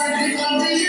Sacrifice.